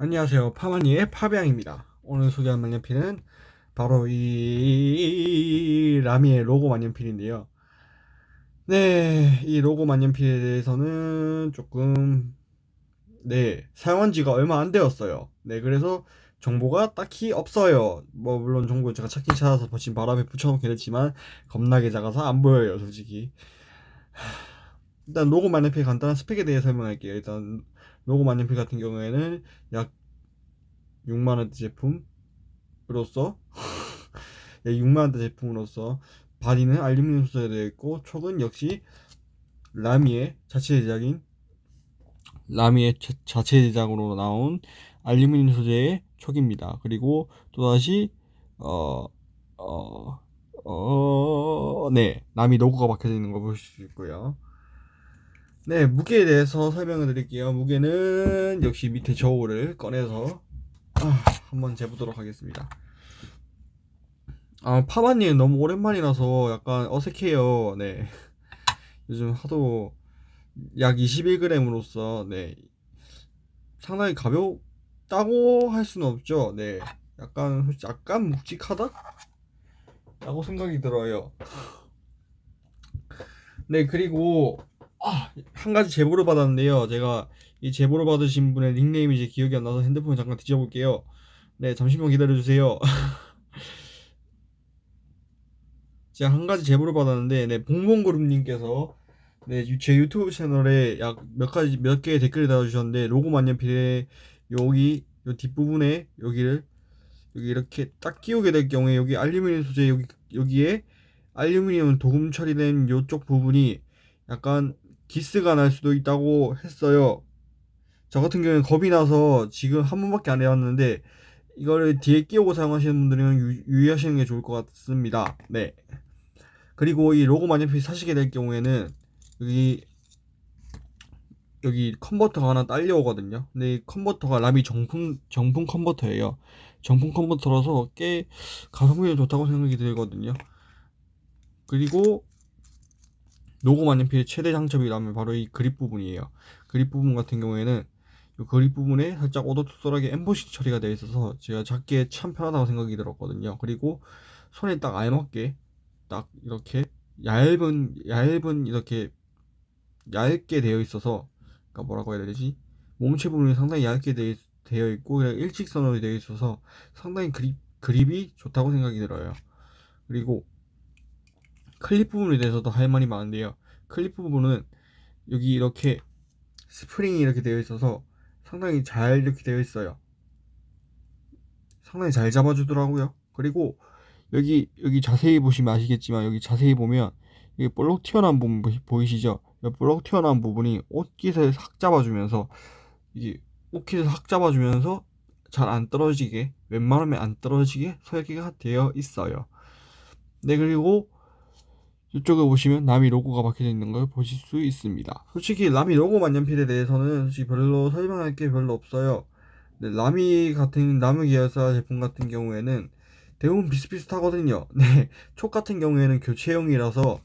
안녕하세요. 파마니의 파비앙입니다. 오늘 소개할 만년필은 바로 이 라미의 로고 만년필인데요. 네, 이 로고 만년필에 대해서는 조금 네, 사용한 지가 얼마 안 되었어요. 네, 그래서 정보가 딱히 없어요. 뭐 물론 정보 제가 찾긴 찾아서 지금 바람에 붙여놓긴 했지만 겁나게 작아서 안 보여요, 솔직히. 일단 로고 만년필 간단한 스펙에 대해 설명할게요. 일단 로고 만년필 같은 경우에는 약 6만원대 제품으로서 6만원대 제품으로서 바디는 알루미늄 소재로 되어 있고 촉은 역시 라미의 자체 제작인 라미의 자체 제작으로 나온 알루미늄 소재의 촉입니다. 그리고 또다시 어, 어, 어, 네, 라미 로고가 박혀져 있는 거 보실 수 있고요. 네, 무게에 대해서 설명을 드릴게요. 무게는 역시 밑에 저울을 꺼내서 아, 한번 재보도록 하겠습니다. 아, 파마님 너무 오랜만이라서 약간 어색해요. 네. 요즘 하도 약 21g으로서 네. 상당히 가볍다고 할 수는 없죠. 네. 약간 약간 묵직하다? 라고 생각이 들어요. 네, 그리고 아, 한 가지 제보를 받았는데요. 제가 이 제보를 받으신 분의 닉네임이 이제 기억이 안 나서 핸드폰을 잠깐 뒤져볼게요. 네, 잠시만 기다려주세요. 제가 한 가지 제보를 받았는데, 네, 봉봉그룹님께서 네, 제 유튜브 채널에 약 몇 가지 몇 개의 댓글을 달아주셨는데 로고 만년필에 여기 요 뒷부분에 여기를 여기 이렇게 딱 끼우게 될 경우에 여기 알루미늄 소재 여기 여기에 알루미늄 도금 처리된 요쪽 부분이 약간 기스가 날 수도 있다고 했어요. 저 같은 경우는 겁이 나서 지금 한 번밖에 안 해봤는데 이거를 뒤에 끼우고 사용하시는 분들은 유, 유의하시는 게 좋을 것 같습니다. 네. 그리고 이 로고 만년필 사시게 될 경우에는 여기 여기 컨버터가 하나 딸려오거든요. 근데 이 컨버터가 라미 정품 정품 컨버터예요. 정품 컨버터라서 꽤 가성비가 좋다고 생각이 들거든요. 그리고 로고 만년필의 최대 장점이라면 바로 이 그립 부분이에요. 그립 부분 같은 경우에는 이 그립 부분에 살짝 오도투솔하게 엠보싱 처리가 되어 있어서 제가 잡기에 참 편하다고 생각이 들었거든요. 그리고 손에 딱 알맞게 딱 이렇게 얇은 얇은 이렇게 얇게 되어 있어서 그러니까 뭐라고 해야 되지? 몸체 부분이 상당히 얇게 되어 있고 일직선으로 되어 있어서 상당히 그립 그립이 좋다고 생각이 들어요. 그리고 클립 부분에 대해서도 할 말이 많은데요. 클립 부분은 여기 이렇게 스프링이 이렇게 되어 있어서 상당히 잘 이렇게 되어 있어요. 상당히 잘 잡아주더라고요. 그리고 여기 여기 자세히 보시면 아시겠지만 여기 자세히 보면 여기 볼록 튀어나온 부분 보이시죠? 볼록 튀어나온 부분이 옷깃을 싹 잡아주면서 이게 옷깃을 싹 잡아주면서 잘 안 떨어지게 웬만하면 안 떨어지게 설계가 되어 있어요. 네 그리고 이쪽에 보시면 라미 로고가 박혀져 있는 걸 보실 수 있습니다. 솔직히 라미 로고 만년필에 대해서는 솔직히 별로 설명할 게 별로 없어요. 네, 라미 같은 나무 계열사 제품 같은 경우에는 대부분 비슷비슷하거든요. 네, 촉 같은 경우에는 교체형이라서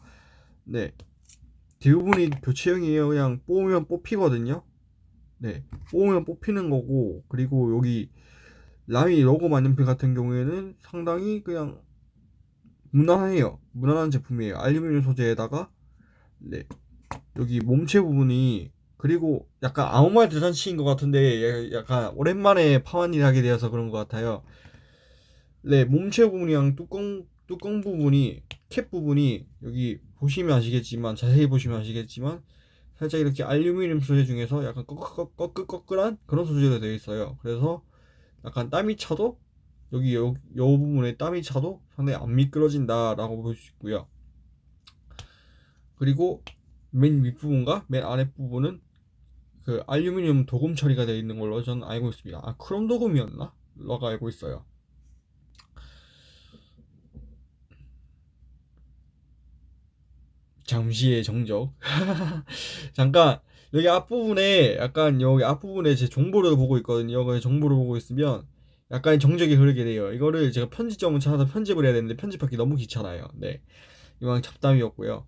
네 대부분이 교체형이에요. 그냥 뽑으면 뽑히거든요. 네, 뽑으면 뽑히는 거고 그리고 여기 라미 로고 만년필 같은 경우에는 상당히 그냥 무난해요. 무난한 제품이에요. 알루미늄 소재에다가 네 여기 몸체 부분이 그리고 약간 아무 말 대잔치인 것 같은데 약간 오랜만에 파완일 하게 되어서 그런 것 같아요. 네 몸체 부분이랑 뚜껑 뚜껑 부분이 캡 부분이 여기 보시면 아시겠지만 자세히 보시면 아시겠지만 살짝 이렇게 알루미늄 소재 중에서 약간 꺼끌꺼끌한 그런 소재로 되어 있어요. 그래서 약간 땀이 차도 여기 요, 요 부분에 땀이 차도 상당히 안 미끄러진다 라고 볼 수 있고요. 그리고 맨 윗부분과 맨 아랫부분은 그 알루미늄 도금 처리가 되어 있는 걸로 저는 알고 있습니다. 아 크롬 도금이었나? 라고 알고 있어요. 잠시의 정적. 잠깐 여기 앞부분에 약간 여기 앞부분에 제 정보를 보고 있거든요. 그 정보를 보고 있으면 약간 정적이 흐르게 돼요. 이거를 제가 편집점을 찾아서 편집을 해야 되는데 편집하기 너무 귀찮아요. 네. 이왕 잡담이었고요.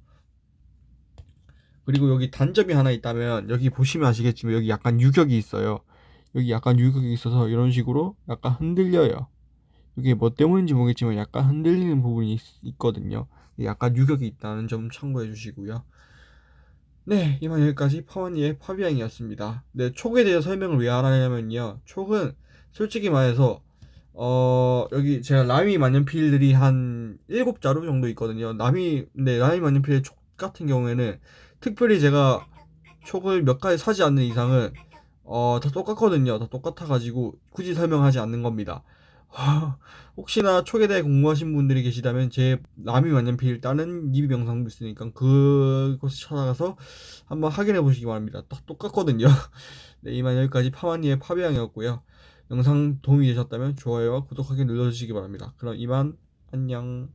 그리고 여기 단점이 하나 있다면 여기 보시면 아시겠지만 여기 약간 유격이 있어요. 여기 약간 유격이 있어서 이런 식으로 약간 흔들려요. 이게 뭐 때문인지 모르겠지만 약간 흔들리는 부분이 있, 거든요 약간 유격이 있다는 점 참고해 주시고요. 네, 이만 여기까지 파원이의 파비앙이었습니다. 네, 촉에 대해 설명을 왜안 하냐면요. 촉은 솔직히 말해서 어, 여기 제가 라미 만년필들이 한 7자루 정도 있거든요. 라미, 네, 라미 만년필의 촉 같은 경우에는 특별히 제가 촉을 몇 가지 사지 않는 이상은 어, 다 똑같거든요. 다 똑같아 가지고 굳이 설명하지 않는 겁니다. 혹시나 촉에 대해 궁금하신 분들이 계시다면 제 라미 만년필 다른 리뷰 영상도 있으니까 그곳을 찾아가서 한번 확인해 보시기 바랍니다. 딱 똑같거든요. 네, 이만 여기까지 파마니의 파비앙이었고요. 영상 도움이 되셨다면 좋아요와 구독하기 눌러주시기 바랍니다. 그럼 이만 안녕.